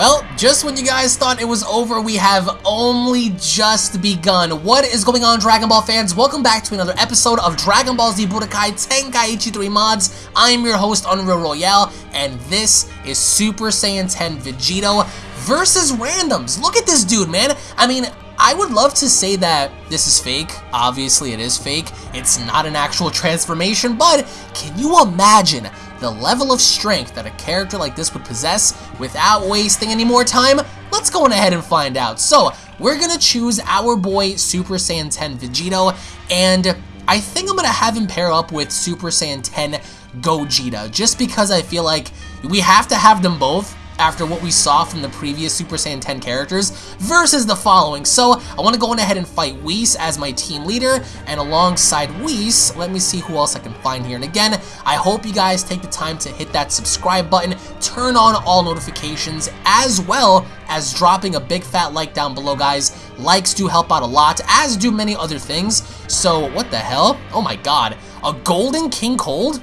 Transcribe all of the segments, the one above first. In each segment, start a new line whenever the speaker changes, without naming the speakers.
Well, just when you guys thought it was over, we have only just begun. What is going on, Dragon Ball fans? Welcome back to another episode of Dragon Ball Z Budokai Tenkaichi 3 Mods. I am your host, Unreal Royale, and this is Super Saiyan 10 Vegito versus Randoms. Look at this dude, man. I mean, I would love to say that this is fake. Obviously, it is fake. It's not an actual transformation, but can you imagine the level of strength that a character like this would possess without wasting any more time? Let's go on ahead and find out. So, we're to choose our boy Super Saiyan 10 Vegito, and I think I'm to have him pair up with Super Saiyan 10 Gogeta, just because I feel like we have to have them both after what we saw from the previous Super Saiyan 10 characters versus the following. So I want to go on ahead and fight Whis as my team leader, and alongside Whis, let me see who else I can find here. And again, I hope you guys take the time to hit that subscribe button, turn on all notifications, as well as dropping a big fat like down below, guys. Likes do help out a lot, as do many other things. So what the hell? Oh my god. A Golden King Cold?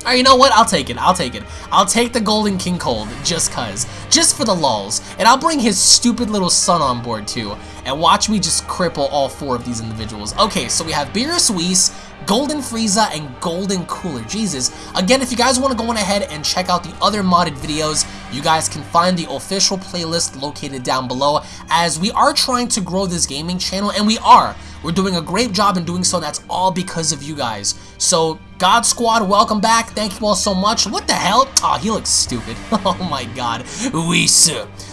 Alright, you know what? I'll take it. I'll take it. I'll take the Golden King Cold, just cuz. Just for the lulls. And I'll bring his stupid little son on board, too. And watch me just cripple all four of these individuals. Okay, so we have Beerus Whis, Golden Frieza, and Golden Cooler. Jesus. Again, if you guys want to go on ahead and check out the other modded videos, you guys can find the official playlist located down below, as we are trying to grow this gaming channel, and we are. We're doing a great job in doing so, and that's all because of you guys. So, God Squad, welcome back. Thank you all so much. What the hell? Oh, he looks stupid. oh my god. Whis.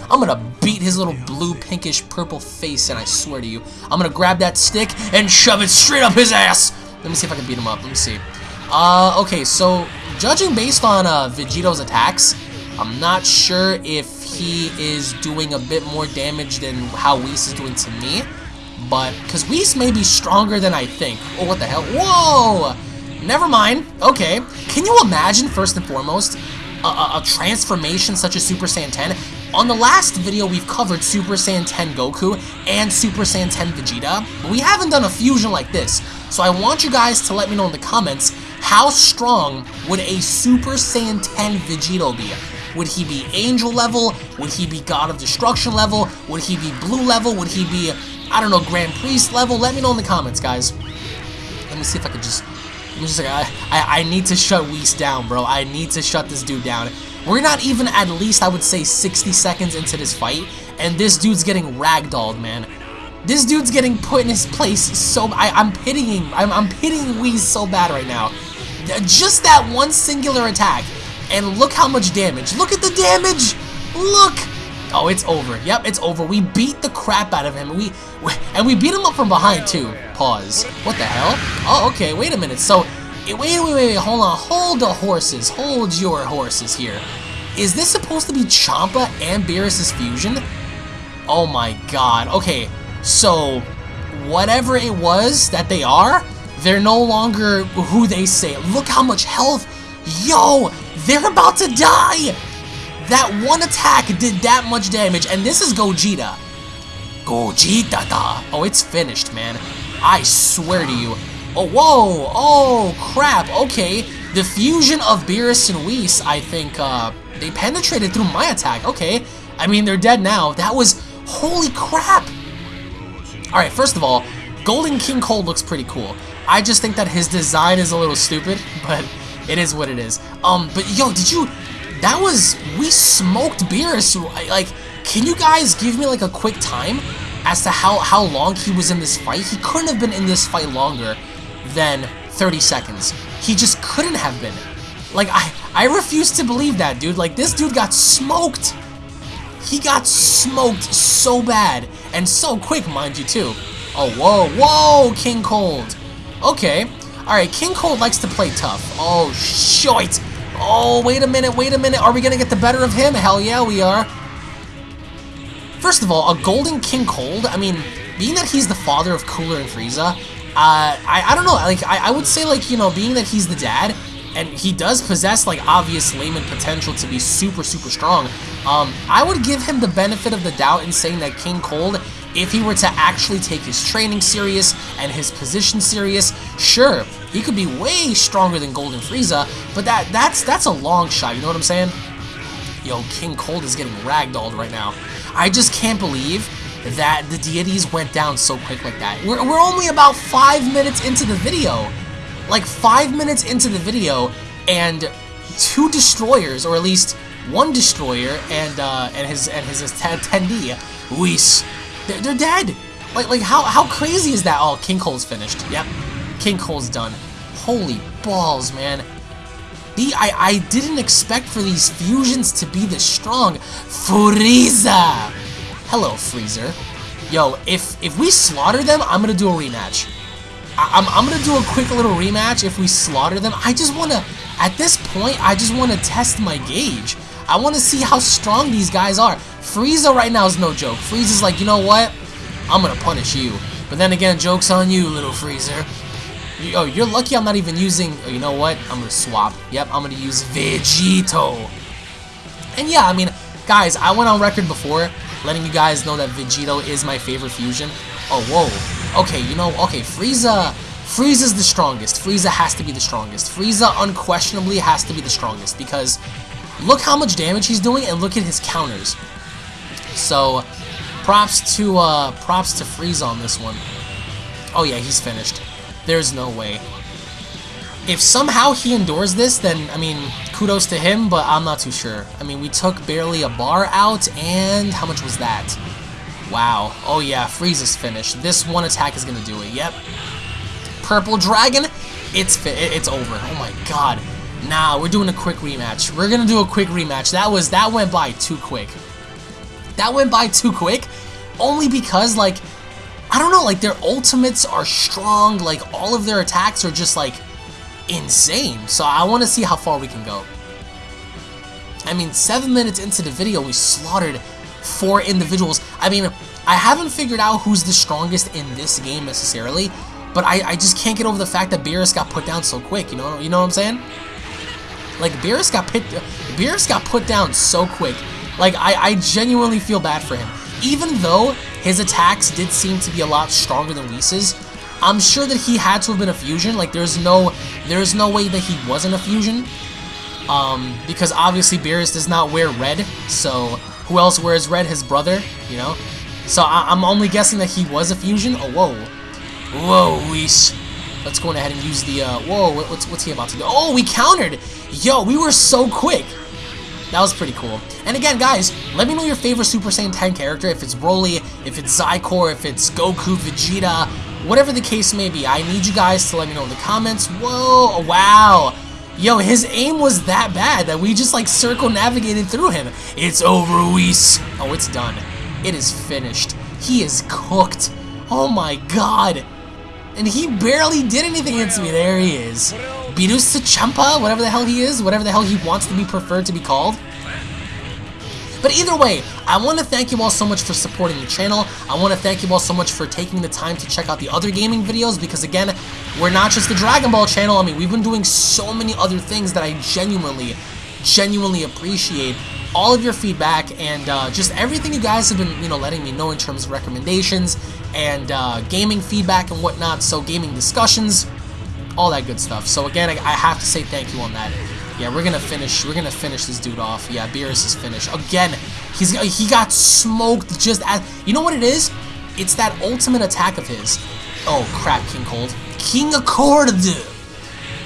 I'm gonna beat his little blue, pinkish, purple face, and I swear to you, I'm gonna grab that stick and shove it straight up his ass. Let me see if I can beat him up. Let me see. Uh, okay, so, judging based on uh, Vegito's attacks, I'm not sure if he is doing a bit more damage than how Whis is doing to me but because Whis may be stronger than I think. Oh, what the hell? Whoa! Never mind. Okay. Can you imagine, first and foremost, a, a, a, transformation such as Super Saiyan 10? On the last video, we've covered Super Saiyan 10 Goku and Super Saiyan 10 Vegeta, but we haven't done a fusion like this. So I want you guys to let me know in the comments, how strong would a Super Saiyan 10 Vegito be? Would he be Angel level? Would he be God of Destruction level? Would he be Blue level? Would he be I don't know, Grand Priest level? Let me know in the comments, guys. Let me see if I could just... I'm just like, I, I, I need to shut Whis down, bro. I need to shut this dude down. We're not even at least, I would say, 60 seconds into this fight, and this dude's getting ragdolled, man. This dude's getting put in his place so... I, I'm pitying... I'm, I'm pitying Whis so bad right now. Just that one singular attack. And look how much damage. Look at the damage! Look! Oh, it's over. Yep, it's over. We beat the crap out of him. We, we, and we beat him up from behind too. Pause. What the hell? Oh, okay. Wait a minute. So, wait, wait, wait, wait. Hold on. Hold the horses. Hold your horses here. Is this supposed to be Champa and Beerus' fusion? Oh my god. Okay, so whatever it was that they are, they're no longer who they say. Look how much health. Yo, they're about to die. That one attack did that much damage, and this is Gogeta. Gogeta da. Oh, it's finished, man. I swear to you. Oh, whoa. Oh, crap. Okay. The fusion of Beerus and Whis, I think, uh, they penetrated through my attack. Okay. I mean, they're dead now. That was... Holy crap. Alright, first of all, Golden King Cold looks pretty cool. I just think that his design is a little stupid, but it is what it is. Um, but yo, did you that was, we smoked Beerus. Like, can you guys give me like a quick time as to how, how long he was in this fight? He couldn't have been in this fight longer than 30 seconds. He just couldn't have been. Like, I, I refuse to believe that, dude. Like, this dude got smoked. He got smoked so bad. And so quick, mind you, too. Oh, whoa, whoa, King Cold. Okay. Alright, King Cold likes to play tough. Oh, shit. Oh, wait a minute, wait a minute. Are we going to get the better of him? Hell yeah, we are. First of all, a Golden King Cold, I mean, being that he's the father of Cooler and Frieza, uh, I, I don't know, like, I, I would say, like, you know, being that he's the dad, and he does possess, like, obvious layman potential to be super, super strong, um, I would give him the benefit of the doubt in saying that King Cold if he were to actually take his training serious and his position serious, sure, he could be way stronger than Golden Frieza, but that that's that's a long shot, you know what I'm saying? Yo, King Cold is getting ragdolled right now. I just can't believe that the deities went down so quick like that. We're, we're only about five minutes into the video. Like five minutes into the video, and two destroyers, or at least one destroyer and uh, and his and his attendee, Whis, they're, they're dead. Like like how how crazy is that? Oh, King Cold's finished. Yep, King Cold's done. Holy balls, man. The, I, I didn't expect for these fusions to be this strong. Frieza! Hello, Frieza. Yo, if if we slaughter them, I'm gonna do a rematch. I, am I'm, gonna do a quick little rematch if we slaughter them. I just wanna, at this point, I just wanna test my gauge. I wanna see how strong these guys are. Frieza right now is no joke. Frieza's like, you know what? I'm gonna punish you. But then again, joke's on you, little Frieza. You, oh, you're lucky I'm not even using, oh, you know what? I'm gonna swap. Yep, I'm gonna use Vegito. And yeah, I mean, guys, I went on record before letting you guys know that Vegito is my favorite fusion. Oh, whoa. Okay, you know, okay, Frieza, Frieza's the strongest. Frieza has to be the strongest. Frieza unquestionably has to be the strongest because look how much damage he's doing and look at his counters. So, props to, uh, props to Frieza on this one. Oh yeah, he's finished. There's no way. If somehow he endures this, then, I mean, kudos to him, but I'm not too sure. I mean, we took barely a bar out, and how much was that? Wow. Oh yeah, Frieza's finished. This one attack is gonna do it. Yep. Purple Dragon, it's it's over. Oh my god. Nah, we're doing a quick rematch. We're gonna do a quick rematch. That was that went by too quick. That went by too quick, only because like I don't know, like their ultimates are strong, like all of their attacks are just like insane. So I want to see how far we can go. I mean, seven minutes into the video, we slaughtered four individuals. I mean, I haven't figured out who's the strongest in this game necessarily, but I, I just can't get over the fact that Beerus got put down so quick, you know you know what I'm saying? Like, Beerus got, pit, Beerus got put down so quick. Like, I, I genuinely feel bad for him. Even though his attacks did seem to be a lot stronger than Whis's. I'm sure that he had to have been a fusion. Like there's no there's no way that he wasn't a fusion. Um, because obviously Beerus does not wear red, so who else wears red? His brother, you know? So I am only guessing that he was a fusion. Oh, whoa. Whoa, Whis. Let's go ahead and use the, uh, whoa, what's, what's he about to do? Oh, we countered! Yo, we were so quick! That was pretty cool. And again, guys, let me know your favorite Super Saiyan 10 character, if it's Broly, if it's Xicor, if it's Goku, Vegeta, whatever the case may be. I need you guys to let me know in the comments. Whoa, wow. Yo, his aim was that bad that we just like circle navigated through him. It's over, Whis. Oh, it's done. It is finished. He is cooked. Oh my god. And he barely did anything against me. There he is. Birusa Champa, whatever the hell he is, whatever the hell he wants to be preferred to be called. But either way, I want to thank you all so much for supporting the channel. I want to thank you all so much for taking the time to check out the other gaming videos because again, we're not just the Dragon Ball channel. I mean, we've been doing so many other things that I genuinely, genuinely appreciate all of your feedback and uh, just everything you guys have been, you know, letting me know in terms of recommendations and uh, gaming feedback and whatnot. So gaming discussions, all that good stuff. So again, I, I have to say thank you on that. Yeah, we're gonna finish. We're gonna finish this dude off. Yeah, Beerus is finished again. He's he got smoked just as you know what it is. It's that ultimate attack of his. Oh crap, King Cold. King Accord.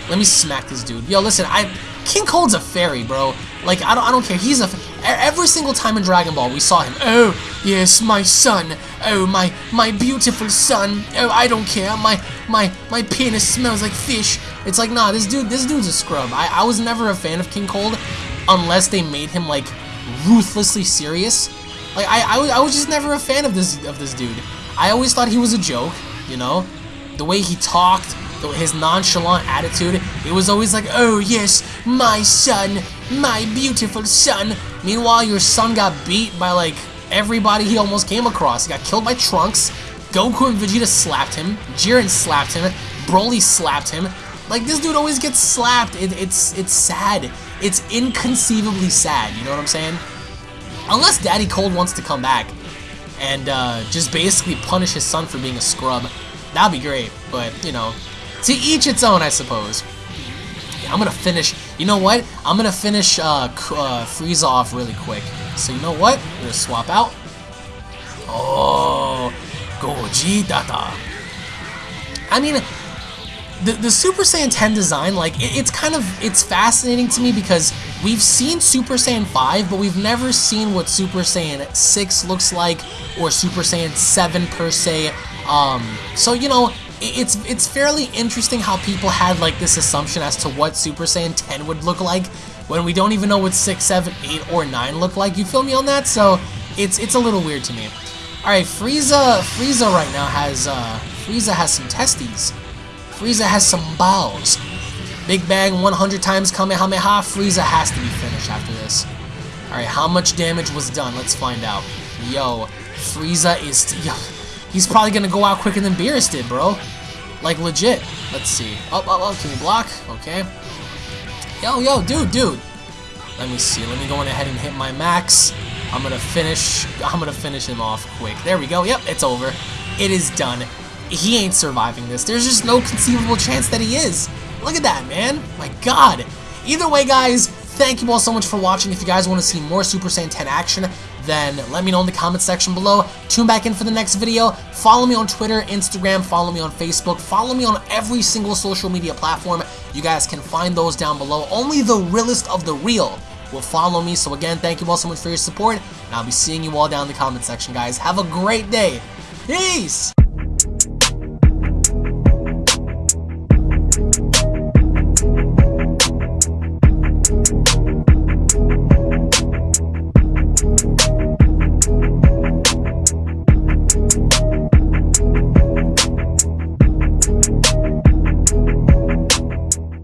Let me smack this dude. Yo, listen, I King Cold's a fairy, bro. Like I don't I don't care. He's a every single time in Dragon Ball we saw him. Oh yes, my son. Oh my my beautiful son. Oh I don't care. My my my penis smells like fish. It's like nah, this dude this dude's a scrub. I I was never a fan of King Cold unless they made him like ruthlessly serious. Like I I, I was just never a fan of this of this dude. I always thought he was a joke. You know, the way he talked his nonchalant attitude, it was always like, oh yes, my son, my beautiful son. Meanwhile, your son got beat by like everybody he almost came across. He got killed by Trunks, Goku and Vegeta slapped him, Jiren slapped him, Broly slapped him. Like this dude always gets slapped. It, it's it's sad. It's inconceivably sad. You know what I'm saying? Unless Daddy Cold wants to come back and uh, just basically punish his son for being a scrub, that'd be great. But you know, to each its own, I suppose. Yeah, I'm gonna finish. You know what? I'm gonna finish uh, uh, Frieza off really quick. So you know what? We're gonna swap out. Oh, Gogeta. I mean, the, the Super Saiyan 10 design, like, it, it's kind of, it's fascinating to me because we've seen Super Saiyan 5, but we've never seen what Super Saiyan 6 looks like, or Super Saiyan 7 per se. Um, so, you know, it's it's fairly interesting how people had like this assumption as to what Super Saiyan 10 would look like when we don't even know what 6, 7, 8, or 9 look like. You feel me on that? So it's it's a little weird to me. Alright, Frieza Frieza right now has uh Frieza has some testes. Frieza has some balls. Big Bang 100 times Kamehameha. Frieza has to be finished after this. Alright, how much damage was done? Let's find out. Yo, Frieza is... Yo, He's probably gonna go out quicker than Beerus did, bro. Like, legit. Let's see. Up, up, up. Can we block? Okay. Yo, yo, dude, dude. Let me see. Let me go on ahead and hit my max. I'm gonna finish. I'm gonna finish him off quick. There we go. Yep, it's over. It is done. He ain't surviving this. There's just no conceivable chance that he is. Look at that, man. My God. Either way, guys, thank you all so much for watching. If you guys want to see more Super Saiyan 10 action, then let me know in the comment section below. Tune back in for the next video. Follow me on Twitter, Instagram, follow me on Facebook, follow me on every single social media platform. You guys can find those down below. Only the realest of the real will follow me. So again, thank you all so much for your support, and I'll be seeing you all down in the comment section, guys. Have a great day. Peace!